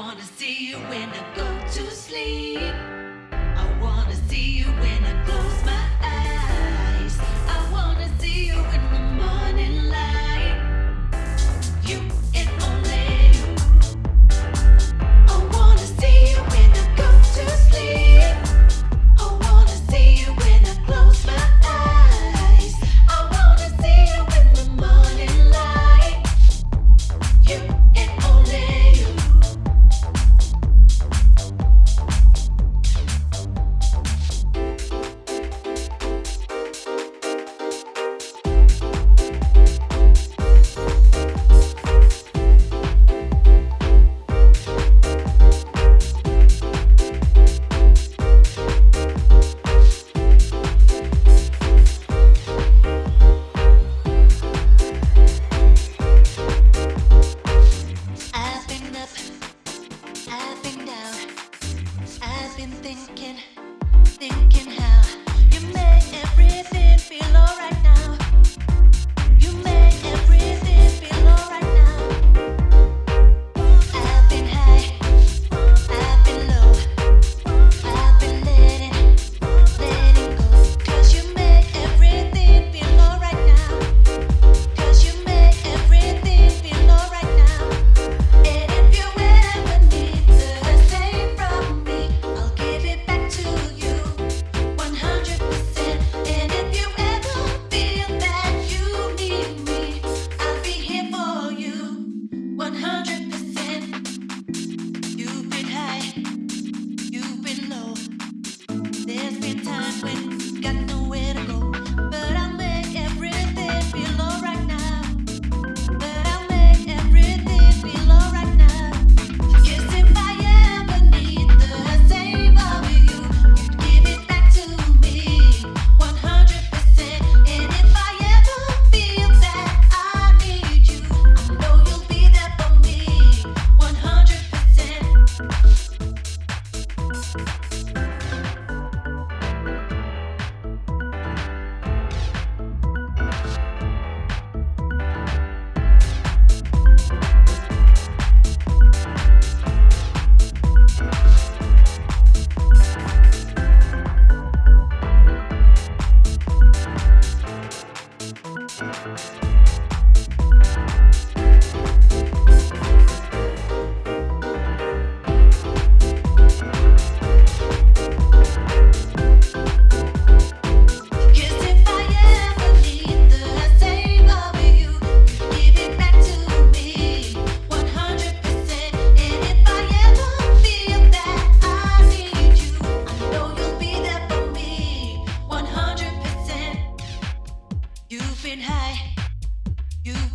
wanna see you when I go to sleep. I've been down, I've been thinking.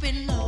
been low.